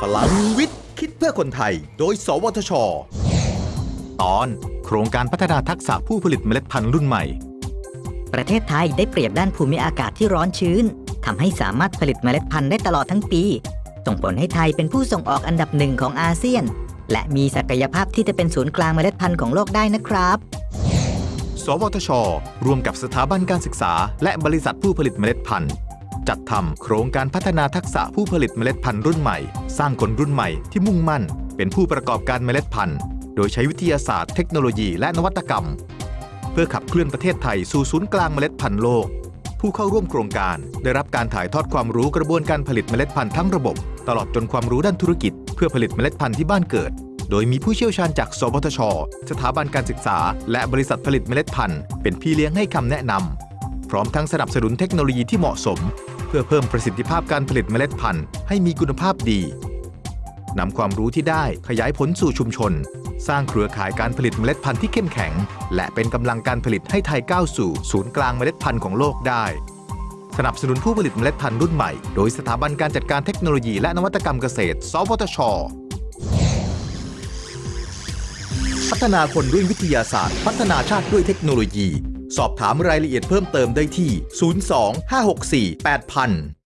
พลังวิทย์ คิดเพื่อคนไทย โดย สวทช ตอน โครงการพัฒนาทักษะผู้ผลิตเมล็ดพันธุ์รุ่นใหม่ ประเทศไทยได้เปรียบด้านภูมิอากาศที่ร้อนชื้นทำให้สามารถผลิตเมล็ดพันธุ์ได้ตลอดทั้งปี ส่งผลให้ไทยเป็นผู้ส่งออกอันดับหนึ่งของอาเซียน และมีศักยภาพที่จะเป็นศูนย์กลางเมล็ดพันธุ์ของโลกได้นะครับ สวทช ร่วมกับสถาบันการศึกษา และบริษัทผู้ผลิตเมล็ดพันธุ์ จัดทำโครงการพัฒนาทักษะผู้ผลิตเมล็ดพันธุ์รุ่นใหม่ สร้างคนรุ่นใหม่ที่มุ่งมั่น เป็นผู้ประกอบการเมล็ดพันธุ์ โดยใช้วิทยาศาสตร์เทคโนโลยีและนวัตกรรม เพื่อขับเคลื่อนประเทศไทยสู่ศูนย์กลางเมล็ดพันธุ์โลก ผู้เข้าร่วมโครงการ ได้รับการถ่ายทอดความรู้กระบวนการผลิตเมล็ดพันธุ์ทั้งระบบ ตลอดจนความรู้ด้านธุรกิจ เพื่อผลิตเมล็ดพันธุ์ที่บ้านเกิด โดยมีผู้เชี่ยวชาญจากสวทช สถาบันการศึกษา และบริษัทผลิตเมล็ดพันธุ์เป็นพี่เลี้ยงให้คำแนะนำพร้อมทั้งสนับสนุนเทคโนโลยีที่เหมาะสม เพื่อเพิ่มประสิทธิภาพการผลิตเมล็ดพันธุ์ให้มีคุณภาพดีนำความรู้ที่ได้ขยายผลสู่ชุมชน สร้างเครือข่ายการผลิตเมล็ดพันธุ์ที่เข้มแข็ง และเป็นกำลังการผลิตให้ไทยก้าวสู่ศูนย์กลางเมล็ดพันธุ์ของโลกได้ สนับสนุนผู้ผลิตเมล็ดพันธุ์รุ่นใหม่ โดยสถาบันการจัดการเทคโนโลยีและนวัตกรรมเกษตร สวทช พัฒนาคนด้วยวิทยาศาสตร์ พัฒนาชาติด้วยเทคโนโลยี สอบถามรายละเอียดเพิ่มเติมได้ที่ 02 564 8000